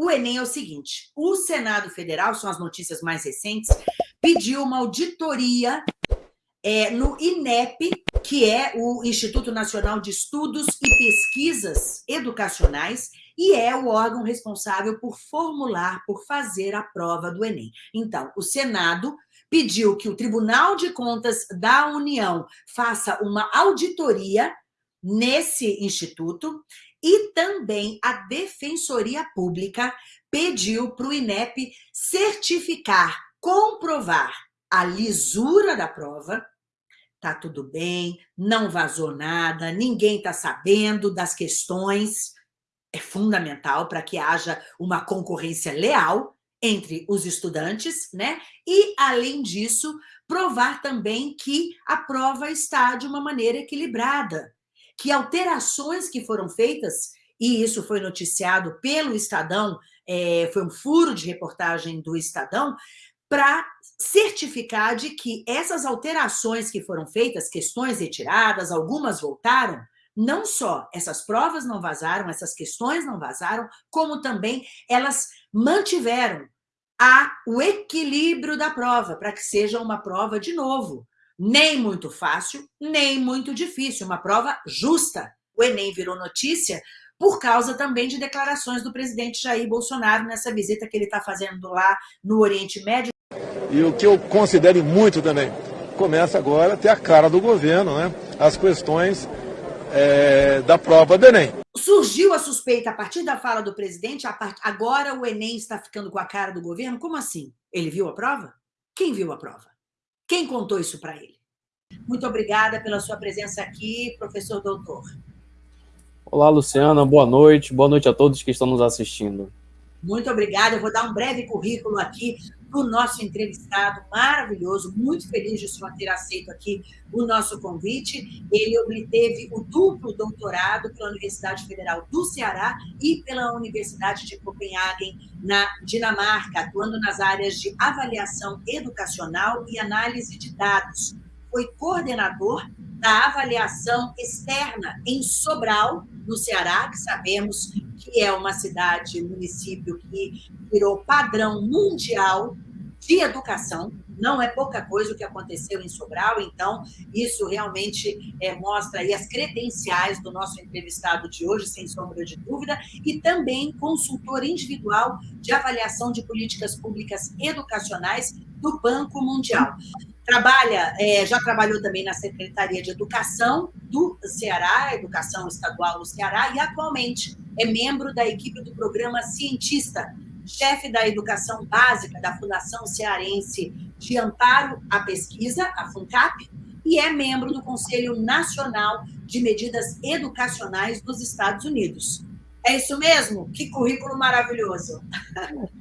o Enem é o seguinte: o Senado Federal, são as notícias mais recentes, pediu uma auditoria é, no INEP, que é o Instituto Nacional de Estudos e Pesquisas Educacionais, e é o órgão responsável por formular, por fazer a prova do Enem. Então, o Senado pediu que o Tribunal de Contas da União faça uma auditoria nesse instituto e também a Defensoria Pública pediu para o INEP certificar, comprovar a lisura da prova, tá tudo bem, não vazou nada, ninguém está sabendo das questões. É fundamental para que haja uma concorrência leal entre os estudantes, né? E, além disso, provar também que a prova está de uma maneira equilibrada, que alterações que foram feitas, e isso foi noticiado pelo Estadão, é, foi um furo de reportagem do Estadão, para certificar de que essas alterações que foram feitas, questões retiradas, algumas voltaram, não só essas provas não vazaram, essas questões não vazaram, como também elas mantiveram a, o equilíbrio da prova, para que seja uma prova, de novo, nem muito fácil, nem muito difícil, uma prova justa. O Enem virou notícia por causa também de declarações do presidente Jair Bolsonaro nessa visita que ele está fazendo lá no Oriente Médio. E o que eu considero muito também, começa agora a ter a cara do governo, né? As questões é, da prova do Enem. Surgiu a suspeita a partir da fala do presidente, agora o Enem está ficando com a cara do governo? Como assim? Ele viu a prova? Quem viu a prova? Quem contou isso para ele? Muito obrigada pela sua presença aqui, professor doutor. Olá, Luciana, boa noite. Boa noite a todos que estão nos assistindo. Muito obrigada. Eu vou dar um breve currículo aqui do nosso entrevistado maravilhoso, muito feliz de senhor ter aceito aqui o nosso convite. Ele obteve o duplo doutorado pela Universidade Federal do Ceará e pela Universidade de Copenhagen, na Dinamarca, atuando nas áreas de avaliação educacional e análise de dados. Foi coordenador da avaliação externa em Sobral, no Ceará, que sabemos que é uma cidade, município que virou padrão mundial de educação. Não é pouca coisa o que aconteceu em Sobral, então isso realmente é, mostra as credenciais do nosso entrevistado de hoje, sem sombra de dúvida, e também consultor individual de avaliação de políticas públicas educacionais do Banco Mundial. Trabalha, é, já trabalhou também na Secretaria de Educação do Ceará, Educação Estadual do Ceará, e atualmente é membro da equipe do programa Cientista, chefe da Educação Básica da Fundação Cearense de Amparo à Pesquisa, a FUNCAP, e é membro do Conselho Nacional de Medidas Educacionais dos Estados Unidos. É isso mesmo? Que currículo maravilhoso!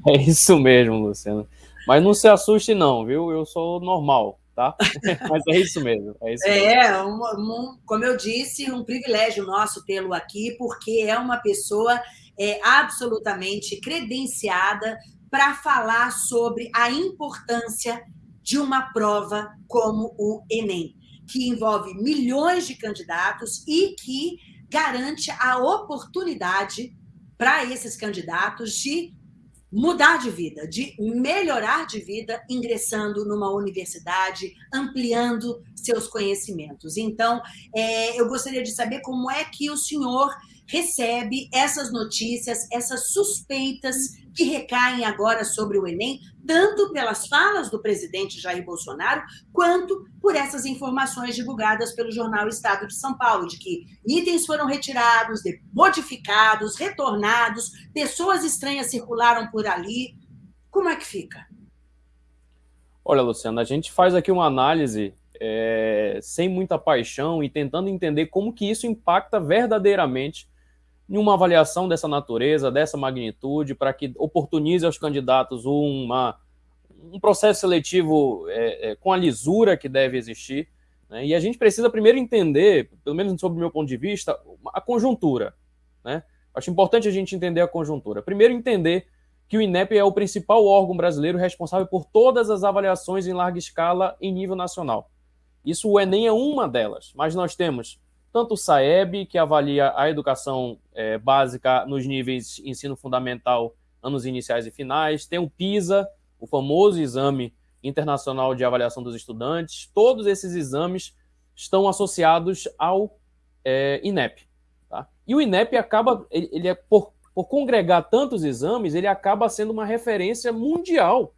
É isso mesmo, Luciano. Mas não se assuste não, viu? Eu sou normal, tá? Mas é isso mesmo. É, isso é um, um, como eu disse, um privilégio nosso tê-lo aqui, porque é uma pessoa é, absolutamente credenciada para falar sobre a importância de uma prova como o Enem, que envolve milhões de candidatos e que garante a oportunidade para esses candidatos de mudar de vida, de melhorar de vida, ingressando numa universidade, ampliando seus conhecimentos. Então, é, eu gostaria de saber como é que o senhor recebe essas notícias, essas suspeitas que recaem agora sobre o Enem, tanto pelas falas do presidente Jair Bolsonaro, quanto por essas informações divulgadas pelo jornal Estado de São Paulo, de que itens foram retirados, modificados, retornados, pessoas estranhas circularam por ali. Como é que fica? Olha, Luciana, a gente faz aqui uma análise é, sem muita paixão e tentando entender como que isso impacta verdadeiramente em uma avaliação dessa natureza, dessa magnitude, para que oportunize aos candidatos uma, um processo seletivo é, é, com a lisura que deve existir. Né? E a gente precisa primeiro entender, pelo menos sob o meu ponto de vista, a conjuntura. Né? Acho importante a gente entender a conjuntura. Primeiro, entender que o INEP é o principal órgão brasileiro responsável por todas as avaliações em larga escala em nível nacional. Isso o Enem é uma delas, mas nós temos tanto o SAEB, que avalia a educação é, básica nos níveis ensino fundamental anos iniciais e finais, tem o PISA, o famoso exame internacional de avaliação dos estudantes. Todos esses exames estão associados ao é, INEP. Tá? E o INEP acaba, ele, ele é por, por congregar tantos exames, ele acaba sendo uma referência mundial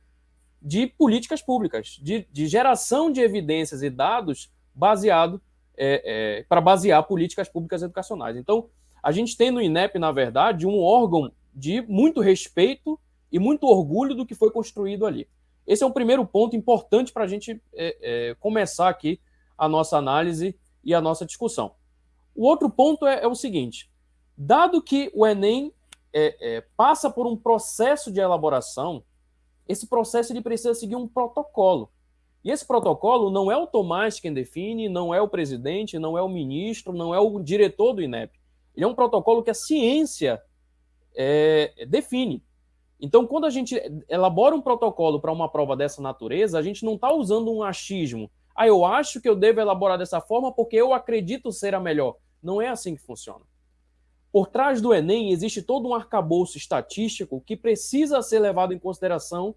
de políticas públicas, de, de geração de evidências e dados baseado é, é, para basear políticas públicas educacionais. Então, a gente tem no INEP, na verdade, um órgão de muito respeito e muito orgulho do que foi construído ali. Esse é um primeiro ponto importante para a gente é, é, começar aqui a nossa análise e a nossa discussão. O outro ponto é, é o seguinte: dado que o Enem é, passa por um processo de elaboração, esse processo ele precisa seguir um protocolo. E esse protocolo não é o Tomás quem define, não é o presidente, não é o ministro, não é o diretor do INEP. Ele é um protocolo que a ciência é, define. Então, quando a gente elabora um protocolo para uma prova dessa natureza, a gente não está usando um achismo. Ah, eu acho que eu devo elaborar dessa forma porque eu acredito ser a melhor. Não é assim que funciona. Por trás do Enem existe todo um arcabouço estatístico que precisa ser levado em consideração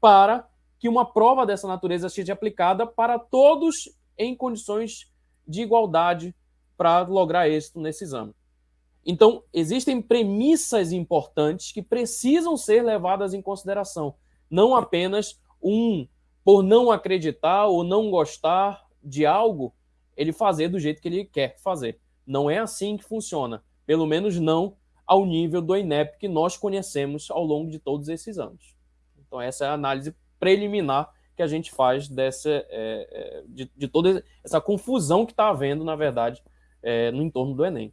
para que uma prova dessa natureza seja aplicada para todos em condições de igualdade para lograr êxito nesse exame. Então, existem premissas importantes que precisam ser levadas em consideração, não apenas um por não acreditar ou não gostar de algo, ele fazer do jeito que ele quer fazer. Não é assim que funciona, pelo menos não ao nível do INEP que nós conhecemos ao longo de todos esses anos. Então, essa é a análise preliminar que a gente faz dessa, é, é de, de, toda essa confusão que está havendo, na verdade, é, no entorno do Enem.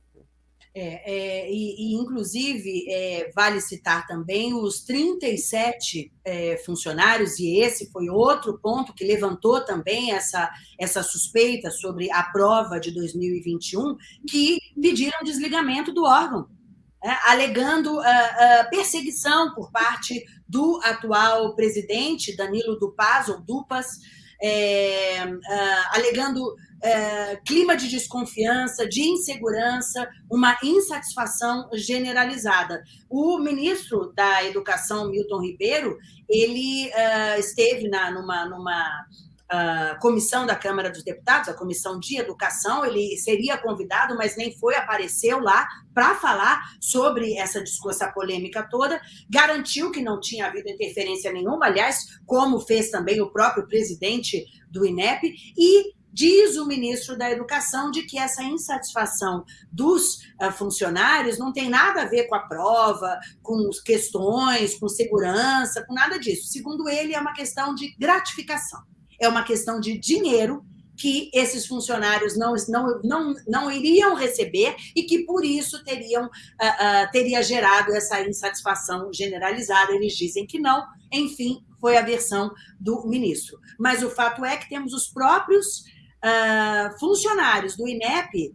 É, é, e, e, inclusive, é, vale citar também os 37 é, funcionários, e esse foi outro ponto que levantou também essa, essa suspeita sobre a prova de 2021, que pediram desligamento do órgão, alegando uh, uh, perseguição por parte do atual presidente, Danilo Dupaz, ou Dupas, é, uh, alegando é, clima de desconfiança, de insegurança, uma insatisfação generalizada. O ministro da Educação, Milton Ribeiro, ele uh, esteve na, numa, numa uh, comissão da Câmara dos Deputados, a comissão de educação, ele seria convidado, mas nem foi, apareceu lá para falar sobre essa discurso, essa polêmica toda, garantiu que não tinha havido interferência nenhuma, aliás, como fez também o próprio presidente do INEP, e Diz o ministro da Educação de que essa insatisfação dos uh, funcionários não tem nada a ver com a prova, com questões, com segurança, com nada disso. Segundo ele, é uma questão de gratificação, é uma questão de dinheiro que esses funcionários não, não, não, não iriam receber e que, por isso, teriam, uh, uh, teria gerado essa insatisfação generalizada. Eles dizem que não, enfim, foi a versão do ministro. Mas o fato é que temos os próprios uh, funcionários do INEP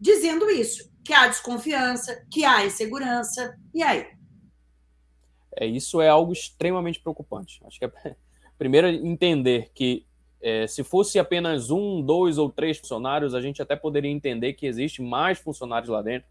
dizendo isso, que há desconfiança, que há insegurança. E aí? É, isso é algo extremamente preocupante. Acho que é primeiro entender que é, se fosse apenas um, dois ou três funcionários, a gente até poderia entender que existe mais funcionários lá dentro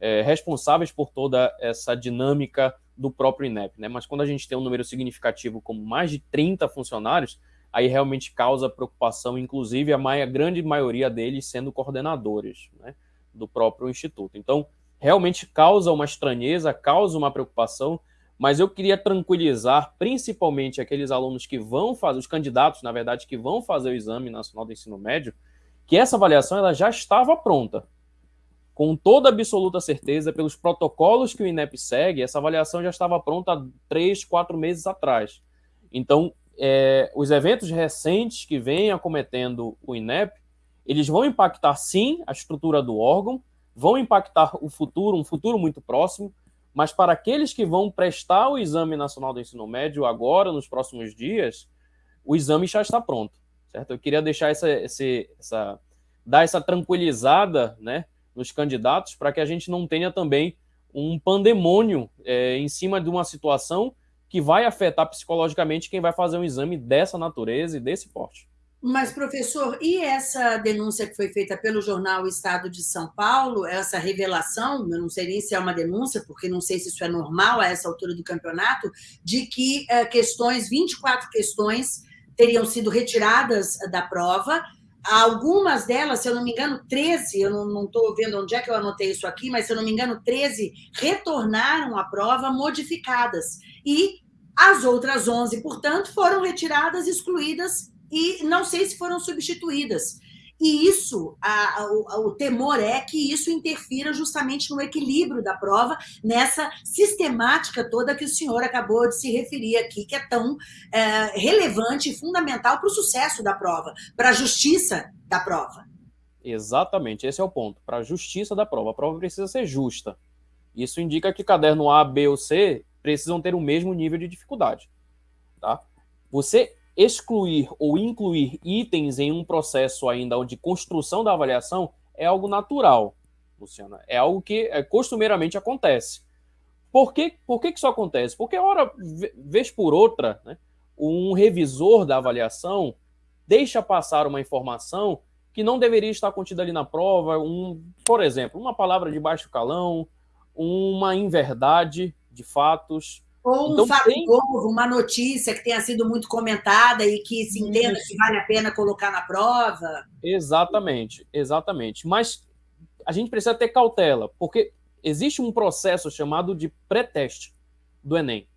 é, responsáveis por toda essa dinâmica do próprio INEP. Né? Mas quando a gente tem um número significativo como mais de 30 funcionários, aí realmente causa preocupação, inclusive a, a grande maioria deles sendo coordenadores né, do próprio instituto. Então, realmente causa uma estranheza, causa uma preocupação, mas eu queria tranquilizar principalmente aqueles alunos que vão fazer, os candidatos, na verdade, que vão fazer o Exame Nacional do Ensino Médio, que essa avaliação ela já estava pronta. Com toda absoluta certeza, pelos protocolos que o INEP segue, essa avaliação já estava pronta há três, quatro meses atrás. Então, é, os eventos recentes que vêm acometendo o INEP, eles vão impactar sim a estrutura do órgão, vão impactar o futuro, um futuro muito próximo, mas para aqueles que vão prestar o Exame Nacional do Ensino Médio agora, nos próximos dias, o exame já está pronto, certo? Eu queria deixar essa, esse, essa dar essa tranquilizada, né, nos candidatos, para que a gente não tenha também um pandemônio é, em cima de uma situação que vai afetar psicologicamente quem vai fazer um exame dessa natureza e desse porte. Mas, professor, e essa denúncia que foi feita pelo jornal Estado de São Paulo, essa revelação, eu não sei nem se é uma denúncia, porque não sei se isso é normal a essa altura do campeonato, de que uh, questões, 24 questões, teriam sido retiradas da prova. Algumas delas, se eu não me engano, 13, eu não estou vendo onde é que eu anotei isso aqui, mas se eu não me engano, 13 retornaram à prova modificadas. E as outras 11, portanto, foram retiradas, excluídas e não sei se foram substituídas. E isso, a, a, o, temor é que isso interfira justamente no equilíbrio da prova, nessa sistemática toda que o senhor acabou de se referir aqui, que é tão é, relevante e fundamental para o sucesso da prova, para a justiça da prova. Exatamente, esse é o ponto. Para a justiça da prova. A prova precisa ser justa. Isso indica que caderno A, B ou C precisam ter o mesmo nível de dificuldade. Tá? Você excluir ou incluir itens em um processo ainda de construção da avaliação é algo natural, Luciana. É algo que é, costumeiramente acontece. Por que, por que, que isso acontece? Porque, hora, vez por outra, né, um revisor da avaliação deixa passar uma informação que não deveria estar contida ali na prova, um, por exemplo, uma palavra de baixo calão, uma inverdade de fatos, ou um então, fato tem... novo, uma notícia que tenha sido muito comentada e que se entenda Isso. que vale a pena colocar na prova. Exatamente, exatamente. Mas a gente precisa ter cautela, porque existe um processo chamado de pré-teste do Enem.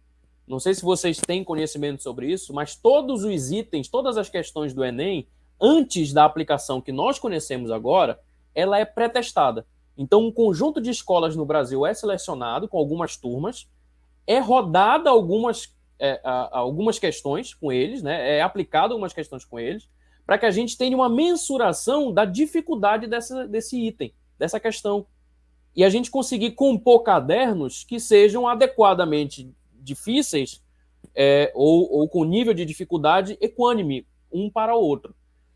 Não sei se vocês têm conhecimento sobre isso, mas todos os itens, todas as questões do Enem, antes da aplicação que nós conhecemos agora, ela é pré-testada. Então, um conjunto de escolas no Brasil é selecionado com algumas turmas, é rodada algumas, é, algumas questões com eles, né? é aplicado algumas questões com eles, para que a gente tenha uma mensuração da dificuldade dessa, desse item, dessa questão. E a gente conseguir compor cadernos que sejam adequadamente difíceis é, ou, ou com nível de dificuldade equânime, um para o outro.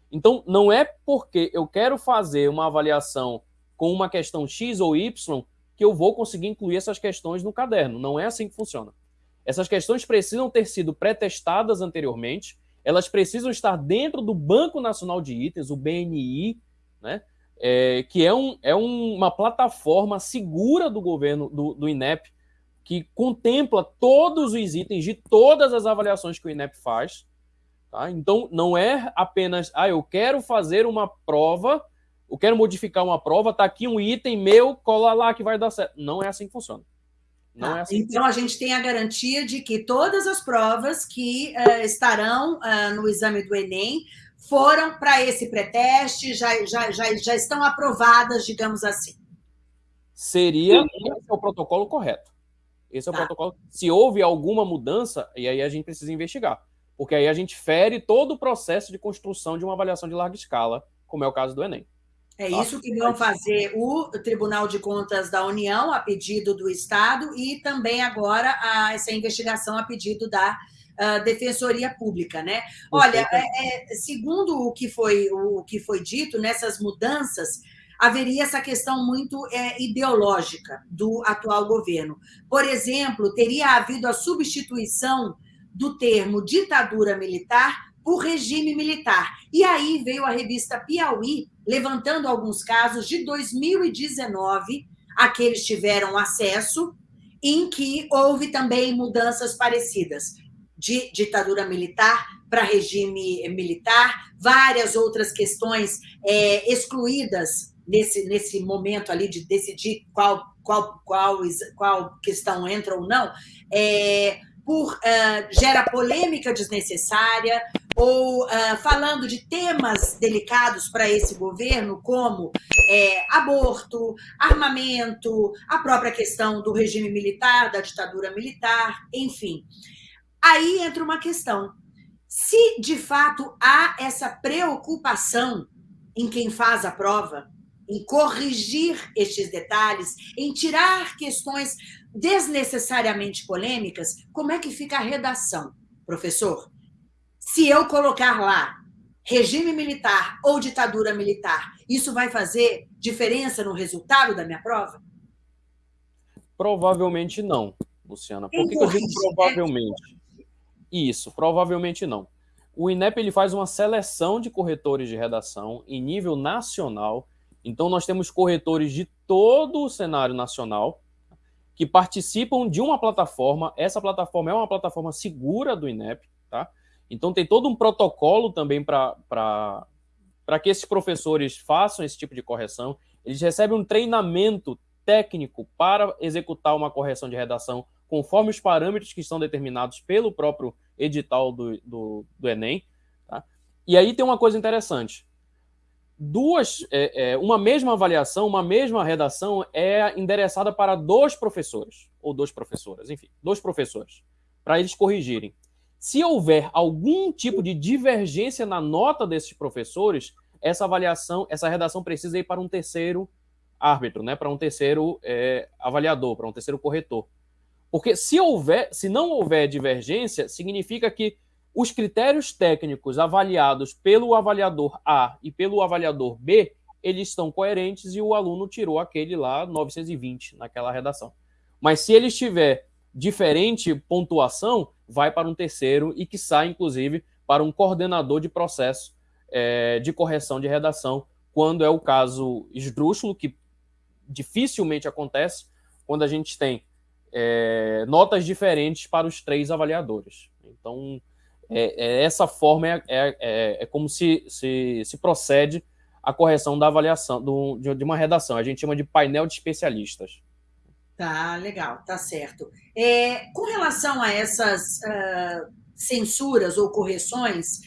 Então, não é porque eu quero fazer uma avaliação com uma questão X ou Y que eu vou conseguir incluir essas questões no caderno. Não é assim que funciona. Essas questões precisam ter sido pré-testadas anteriormente, elas precisam estar dentro do Banco Nacional de Itens, o BNI, né? É, que é, um, é um, uma plataforma segura do governo, do, do INEP, que contempla todos os itens de todas as avaliações que o INEP faz. Tá? Então, não é apenas, ah, eu quero fazer uma prova eu quero modificar uma prova, tá aqui um item meu, cola lá que vai dar certo. Não é assim que funciona. Não é assim então, a gente tem a garantia de que todas as provas que uh, estarão uh, no exame do Enem foram para esse pré-teste, já, já, já, já estão aprovadas, digamos assim. Seria, esse é o protocolo correto. Esse é o tá. protocolo. Se houve alguma mudança, e aí a gente precisa investigar. Porque aí a gente fere todo o processo de construção de uma avaliação de larga escala, como é o caso do Enem. É isso que vão fazer o Tribunal de Contas da União, a pedido do Estado, e também agora a, essa investigação a pedido da uh, Defensoria Pública. Né? Olha, é, é, segundo o que, foi, o que foi dito, nessas mudanças, haveria essa questão muito é, ideológica do atual governo. Por exemplo, teria havido a substituição do termo ditadura militar por regime militar. E aí veio a revista Piauí, levantando alguns casos de 2019 a que eles tiveram acesso, em que houve também mudanças parecidas, de ditadura militar para regime militar, várias outras questões é, excluídas nesse, nesse momento ali de decidir qual, qual, qual, qual questão entra ou não. É, por uh, gera polêmica desnecessária, ou uh, falando de temas delicados para esse governo, como é, aborto, armamento, a própria questão do regime militar, da ditadura militar, enfim. Aí entra uma questão. Se de fato há essa preocupação em quem faz a prova, em corrigir estes detalhes, em tirar questões desnecessariamente polêmicas, como é que fica a redação, professor? Se eu colocar lá regime militar ou ditadura militar, isso vai fazer diferença no resultado da minha prova? Provavelmente não, Luciana. Por que, que eu digo provavelmente? Isso, provavelmente não. o INEP ele faz uma seleção de corretores de redação em nível nacional. Então, nós temos corretores de todo o cenário nacional que participam de uma plataforma. Essa plataforma é uma plataforma segura do INEP, tá? Então, tem todo um protocolo também para que esses professores façam esse tipo de correção. Eles recebem um treinamento técnico para executar uma correção de redação conforme os parâmetros que estão determinados pelo próprio edital do, do, do Enem. Tá? E aí tem uma coisa interessante. Duas, é, é, uma mesma avaliação, uma mesma redação é endereçada para dois professores, ou duas professoras, enfim, dois professores, para eles corrigirem. Se houver algum tipo de divergência na nota desses professores, essa avaliação, essa redação precisa ir para um terceiro árbitro, né, para um terceiro é, avaliador, para um terceiro corretor. Porque se houver, se não houver divergência, significa que os critérios técnicos avaliados pelo avaliador A e pelo avaliador B, eles estão coerentes e o aluno tirou aquele lá 920 naquela redação. Mas se ele estiver diferente pontuação, vai para um terceiro e que sai, inclusive, para um coordenador de processo é, de correção de redação, quando é o caso esdrúxulo, que dificilmente acontece, quando a gente tem é, notas diferentes para os três avaliadores. Então, é, é, essa forma é, é, é, como se, se, se, procede a correção da avaliação do, de, de, uma redação. A gente chama de painel de especialistas. Tá, legal, tá certo. É, com relação a essas uh, censuras ou correções,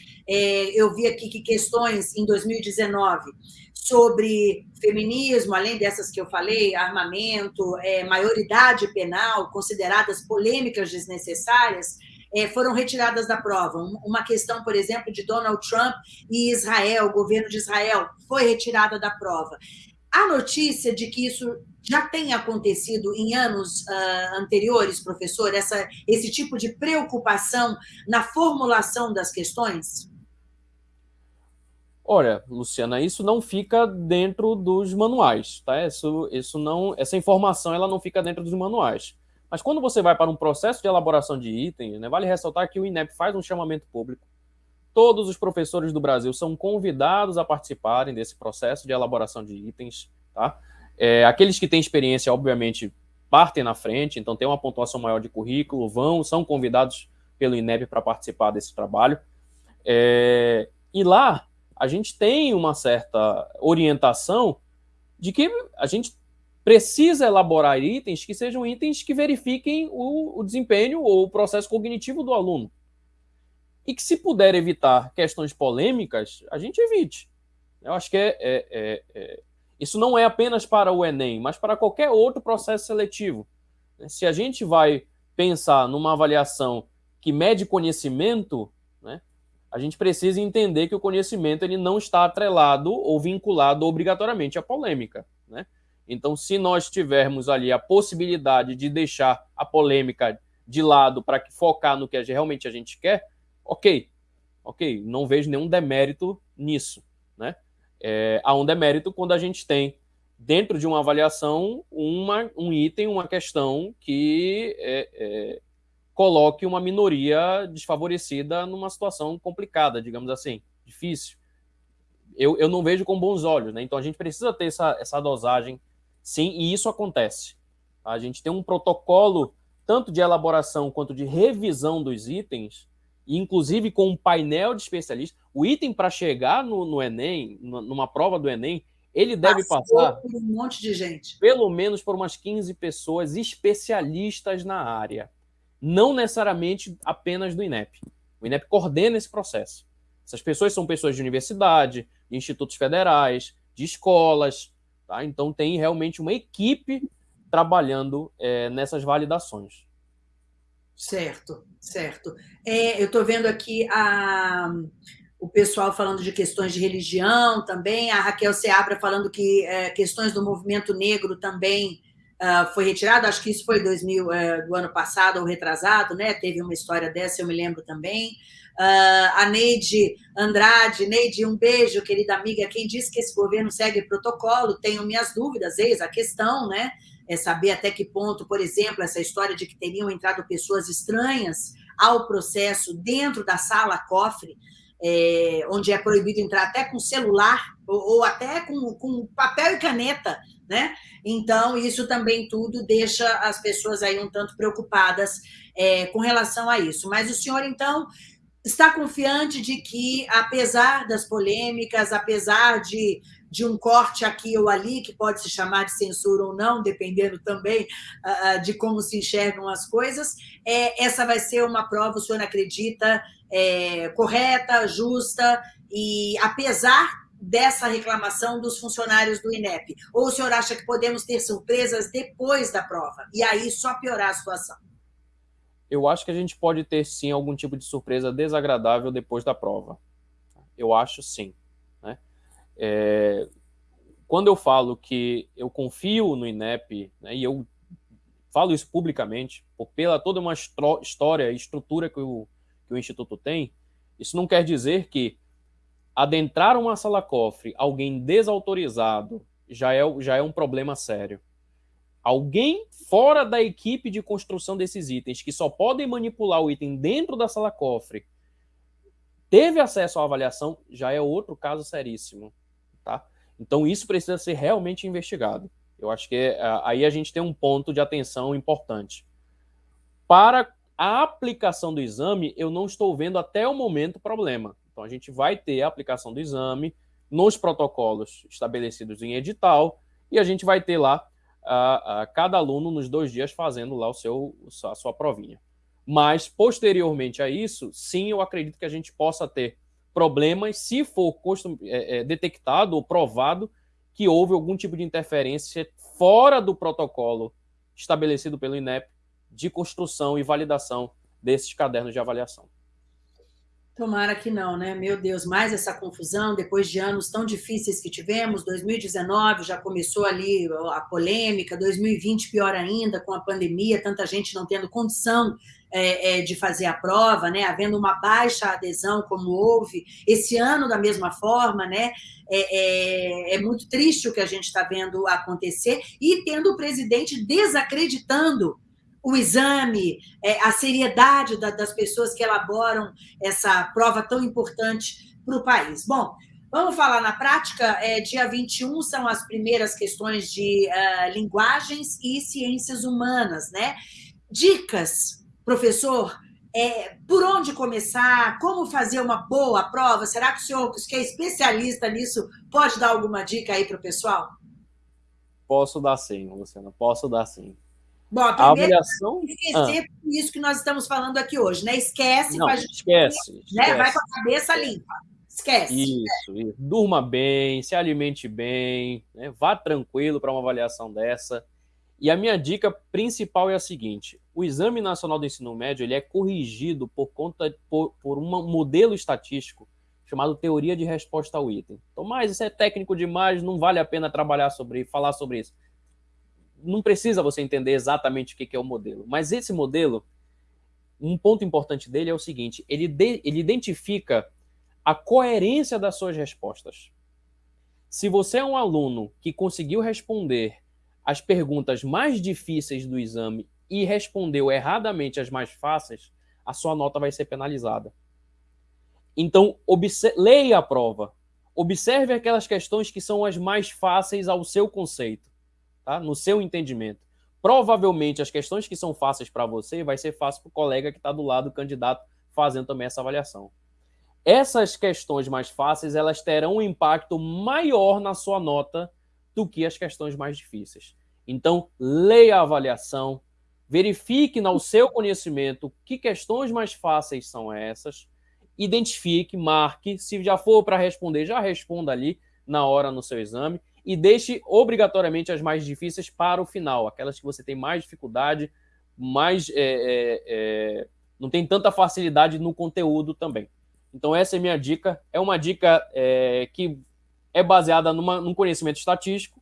eu vi aqui que questões em 2019 sobre feminismo, além dessas que eu falei, armamento, é, maioridade penal, consideradas polêmicas desnecessárias, é, foram retiradas da prova. Uma questão, por exemplo, de Donald Trump e Israel, o governo de Israel, foi retirada da prova. A notícia de que isso já tem acontecido em anos uh, anteriores, professor, essa, esse tipo de preocupação na formulação das questões? Olha, Luciana, isso não fica dentro dos manuais, tá? Isso, isso não, essa informação ela não fica dentro dos manuais. Mas quando você vai para um processo de elaboração de itens, né, vale ressaltar que o INEP faz um chamamento público. Todos os professores do Brasil são convidados a participarem desse processo de elaboração de itens, tá? É, aqueles que têm experiência, obviamente, partem na frente, então tem uma pontuação maior de currículo, vão, são convidados pelo INEP para participar desse trabalho. É, e lá a gente tem uma certa orientação de que a gente precisa elaborar itens que sejam itens que verifiquem o, o desempenho ou o processo cognitivo do aluno. E que, se puder evitar questões polêmicas, a gente evite. Eu acho que é, é, é, é isso não é apenas para o Enem, mas para qualquer outro processo seletivo. Se a gente vai pensar numa avaliação que mede conhecimento, a gente precisa entender que o conhecimento ele não está atrelado ou vinculado obrigatoriamente à polêmica. Né? Então, se nós tivermos ali a possibilidade de deixar a polêmica de lado para focar no que realmente a gente quer, ok, ok, não vejo nenhum demérito nisso. Né? É, há um demérito quando a gente tem dentro de uma avaliação uma, um item, uma questão que é, é, coloque uma minoria desfavorecida numa situação complicada, digamos assim, difícil. Eu, eu não vejo com bons olhos, né? Então a gente precisa ter essa, essa dosagem, sim, e isso acontece. A gente tem um protocolo tanto de elaboração quanto de revisão dos itens, inclusive com um painel de especialistas. O item para chegar no, no, Enem, numa prova do Enem, ele deve Passou passar por um monte de gente. Pelo menos por umas 15 pessoas especialistas na área não necessariamente apenas do INEP. O INEP coordena esse processo. Essas pessoas são pessoas de universidade, de institutos federais, de escolas, tá? Então tem realmente uma equipe trabalhando é, nessas validações. Certo, certo. É, eu estou vendo aqui a, o pessoal falando de questões de religião também, a Raquel Seabra falando que é, questões do movimento negro também uh, foi retirado, acho que isso foi 2000, uh, eh, do ano passado ou retrasado, né? Teve uma história dessa, eu me lembro também. Uh, a Neide Andrade, Neide, um beijo, querida amiga. Quem disse que esse governo segue protocolo, tenho minhas dúvidas, eis a questão, né? É saber até que ponto, por exemplo, essa história de que teriam entrado pessoas estranhas ao processo dentro da sala cofre é, onde é proibido entrar até com celular ou, ou até com, com papel e caneta, né? Então, isso também tudo deixa as pessoas aí um tanto preocupadas é, com relação a isso. Mas o senhor, então, está confiante de que, apesar das polêmicas, apesar de, de um corte aqui ou ali, que pode se chamar de censura ou não, dependendo também uh, de como se enxergam as coisas, é, essa vai ser uma prova, o senhor acredita, é, correta, justa, e apesar dessa reclamação dos funcionários do INEP? Ou o senhor acha que podemos ter surpresas depois da prova, e aí só piorar a situação? Eu acho que a gente pode ter sim algum tipo de surpresa desagradável depois da prova. Eu acho sim. Né? É, quando eu falo que eu confio no INEP, né, e eu falo isso publicamente, por, pela toda uma história e estrutura que o, que o Instituto tem, isso não quer dizer que adentrar uma sala-cofre alguém desautorizado já é, já é um problema sério alguém fora da equipe de construção desses itens, que só podem manipular o item dentro da sala cofre, teve acesso à avaliação, já é outro caso seríssimo, tá? Então isso precisa ser realmente investigado. Eu acho que é, aí a gente tem um ponto de atenção importante. Para a aplicação do exame, eu não estou vendo até o momento problema. Então a gente vai ter a aplicação do exame nos protocolos estabelecidos em edital e a gente vai ter lá a, a cada aluno nos dois dias fazendo lá o seu, a sua provinha. Mas, posteriormente a isso, sim, eu acredito que a gente possa ter problemas se for é, é, detectado ou provado que houve algum tipo de interferência fora do protocolo estabelecido pelo INEP de construção e validação desses cadernos de avaliação. Tomara que não, né? Meu Deus, mais essa confusão depois de anos tão difíceis que tivemos. 2019 já começou ali a polêmica, 2020 pior ainda, com a pandemia, tanta gente não tendo condição é, é, de fazer a prova, né? Havendo uma baixa adesão, como houve. Esse ano, da mesma forma, né? É, é, é muito triste o que a gente está vendo acontecer e tendo o presidente desacreditando o exame, é, a seriedade das pessoas que elaboram essa prova tão importante para o país. Bom, vamos falar na prática. É, dia 21 são as primeiras questões de uh, linguagens e ciências humanas, né? Dicas, professor, é, por onde começar, como fazer uma boa prova? Será que o senhor, que é especialista nisso, pode dar alguma dica aí para o pessoal? Posso dar sim, Luciana, posso dar sim. Bom, a, a avaliação. Esquecer ah. isso que nós estamos falando aqui hoje, né? Esquece, Não, gente, esquece, né? esquece. Vai com a cabeça limpa. Esquece. Isso, né? isso. Durma bem, se alimente bem, né? vá tranquilo para uma avaliação dessa. E a minha dica principal é a seguinte: o Exame Nacional do Ensino Médio ele é corrigido por conta por, por um modelo estatístico chamado teoria de resposta ao item. Então, mas isso é técnico demais, não vale a pena trabalhar sobre falar sobre isso não precisa você entender exatamente o que é o modelo, mas esse modelo, um ponto importante dele é o seguinte: ele, de, ele identifica a coerência das suas respostas. Se você é um aluno que conseguiu responder as perguntas mais difíceis do exame e respondeu erradamente as mais fáceis, a sua nota vai ser penalizada. Então, leia a prova. Observe aquelas questões que são as mais fáceis ao seu conceito tá? no seu entendimento. Provavelmente as questões que são fáceis para você vai ser fácil para o colega que está do lado do candidato fazendo também essa avaliação. Essas questões mais fáceis elas terão um impacto maior na sua nota do que as questões mais difíceis. Então, leia a avaliação, verifique no seu conhecimento que questões mais fáceis são essas, identifique, marque, se já for para responder, já responda ali na hora no seu exame e deixe obrigatoriamente as mais difíceis para o final, aquelas que você tem mais dificuldade, mais é, é, é, não tem tanta facilidade no conteúdo também. Então essa é minha dica. É uma dica é, que é baseada numa, num conhecimento estatístico,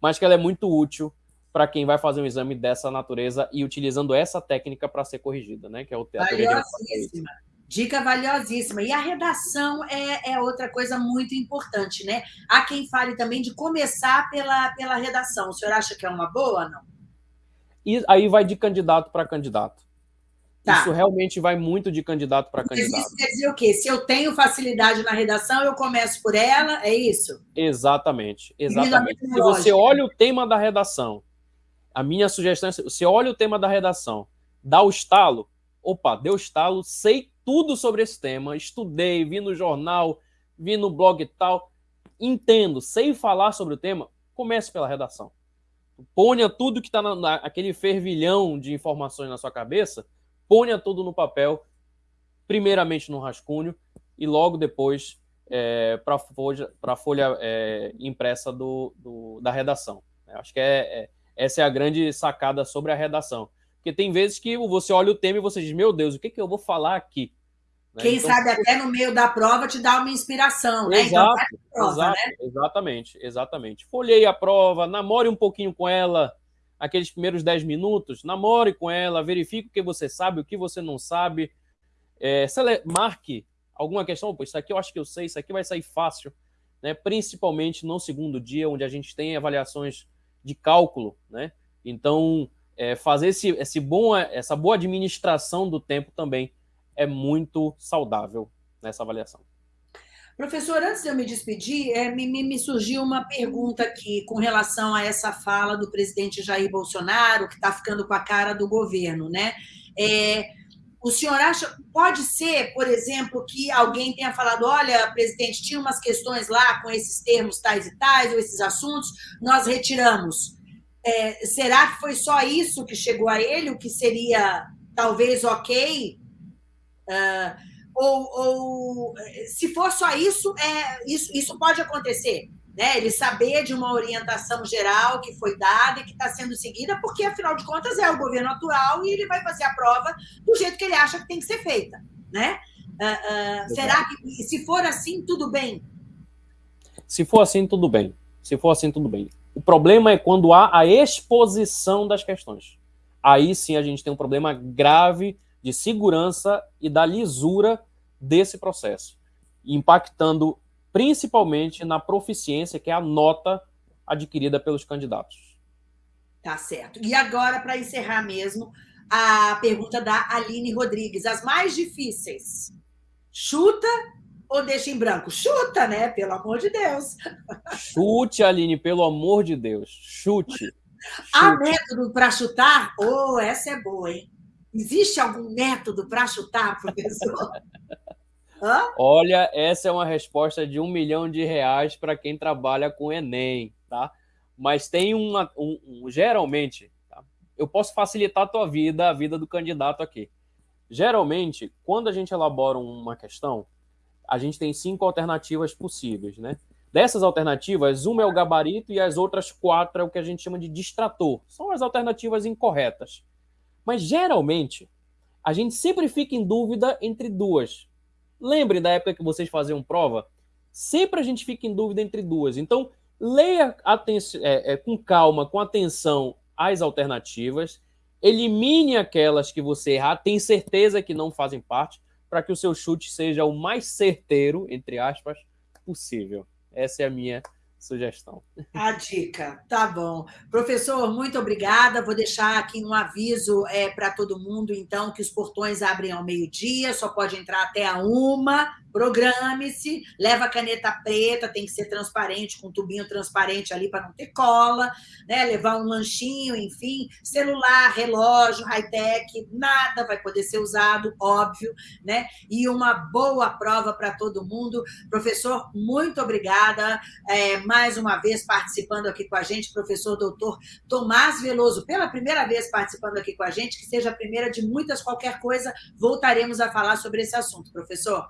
mas que ela é muito útil para quem vai fazer um exame dessa natureza e utilizando essa técnica para ser corrigida, né? Que é o teatro. Valiosíssima. Dica valiosíssima. E a redação é, é, outra coisa muito importante, né? Há quem fale também de começar pela, pela redação. O senhor acha que é uma boa ou não? E aí vai de candidato para candidato. Tá. Isso realmente vai muito de candidato para candidato. Isso quer dizer o quê? Se eu tenho facilidade na redação, eu começo por ela, é isso? Exatamente, exatamente. Se você olha o tema da redação, a minha sugestão é, você olha o tema da redação, dá o estalo, opa, deu estalo, sei tudo sobre esse tema, estudei, vi no jornal, vi no blog e tal, entendo, sei falar sobre o tema, comece pela redação. Ponha tudo que está naquele fervilhão de informações na sua cabeça, ponha tudo no papel, primeiramente no rascunho e logo depois é, para a folha, pra folha é, impressa do, do, da redação. Acho que é, é, essa é a grande sacada sobre a redação. Porque tem vezes que você olha o tema e você diz, meu Deus, o que, que eu vou falar aqui? Né? Quem então, sabe até no meio da prova te dá uma inspiração, né? Então, exato, então, prova, exato, né? Exatamente, exatamente. Folhei a prova, namore um pouquinho com ela, aqueles primeiros 10 minutos, namore com ela, verifique o que você sabe, o que você não sabe. É, marque alguma questão, pô, isso aqui eu acho que eu sei, isso aqui vai sair fácil, né? principalmente no segundo dia, onde a gente tem avaliações de cálculo, né? Então, é, fazer esse, esse bom, essa boa administração do tempo também é muito saudável nessa avaliação. Professor, antes de eu me despedir, é, me, me, surgiu uma pergunta aqui com relação a essa fala do presidente Jair Bolsonaro, que está ficando com a cara do governo, né? É, o senhor acha, pode ser, por exemplo, que alguém tenha falado, olha, presidente, tinha umas questões lá com esses termos tais e tais, ou esses assuntos, nós retiramos. É, será que foi só isso que chegou a ele, o que seria talvez ok? Uh, ou, ou, se for só isso, é, isso, isso pode acontecer. Né? Ele saber de uma orientação geral que foi dada e que está sendo seguida, porque, afinal de contas, é o governo atual e ele vai fazer a prova do jeito que ele acha que tem que ser feita. Né? Uh, uh, será que, se for assim, tudo bem? Se for assim, tudo bem. Se for assim, tudo bem. O problema é quando há a exposição das questões. Aí sim a gente tem um problema grave de segurança e da lisura desse processo, impactando principalmente na proficiência, que é a nota adquirida pelos candidatos. Tá certo. E agora, para encerrar mesmo, a pergunta da Aline Rodrigues. As mais difíceis. Chuta ou deixa em branco? Chuta, né? Pelo amor de Deus. Chute, Aline, pelo amor de Deus. Chute. Chute. Há método para chutar? Oh, essa é boa, hein? Existe algum método para chutar, professor? Hã? Olha, essa é uma resposta de um milhão de reais para quem trabalha com Enem, tá? Mas tem uma, um, um geralmente, tá? eu posso facilitar a tua vida, a vida do candidato aqui. Geralmente, quando a gente elabora uma questão, a gente tem cinco alternativas possíveis, né? Dessas alternativas, uma é o gabarito e as outras quatro é o que a gente chama de distrator. São as alternativas incorretas. Mas geralmente, a gente sempre fica em dúvida entre duas. Lembre da época que vocês faziam prova? Sempre a gente fica em dúvida entre duas. Então, leia é, é, com calma, com atenção as alternativas, elimine aquelas que você errar, tem certeza que não fazem parte, para que o seu chute seja o mais certeiro, entre aspas, possível. Essa é a minha sugestão. A dica, tá bom. Professor, muito obrigada. Vou deixar aqui um aviso é, para todo mundo, então, que os portões abrem ao meio-dia, só pode entrar até a uma. Programe-se, leva caneta preta, tem que ser transparente, com um tubinho transparente ali para não ter cola, né? levar um lanchinho, enfim, celular, relógio, high-tech, nada vai poder ser usado, óbvio, né? E uma boa prova para todo mundo. Professor, muito obrigada. É, mais uma vez participando aqui com a gente, professor doutor Tomás Veloso, pela primeira vez participando aqui com a gente, que seja a primeira de muitas, qualquer coisa, voltaremos a falar sobre esse assunto, professor.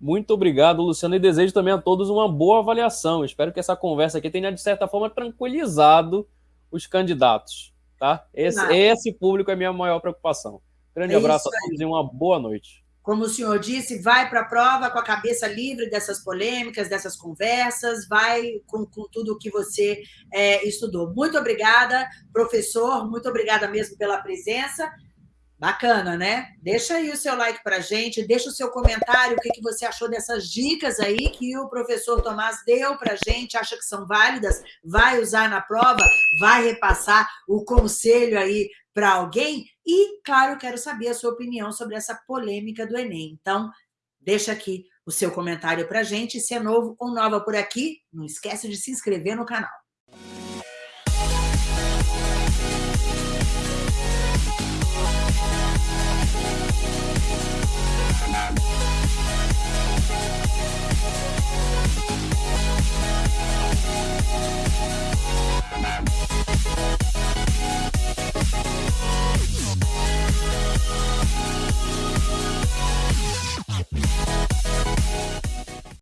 Muito obrigado, Luciano, e desejo também a todos uma boa avaliação. Espero que essa conversa aqui tenha, de certa forma, tranquilizado os candidatos. Tá? Esse, esse público é a minha maior preocupação. Grande é abraço a todos e uma boa noite como o senhor disse, vai para a prova com a cabeça livre dessas polêmicas, dessas conversas, vai com, com tudo o que você é, estudou. Muito obrigada, professor, muito obrigada mesmo pela presença. Bacana, né? Deixa aí o seu like para gente, deixa o seu comentário, o que, que você achou dessas dicas aí que o professor Tomás deu para gente, acha que são válidas, vai usar na prova, vai repassar o conselho aí para alguém e, claro, quero saber a sua opinião sobre essa polêmica do Enem. Então, deixa aqui o seu comentário para a gente. Se é novo ou nova por aqui, não esquece de se inscrever no canal.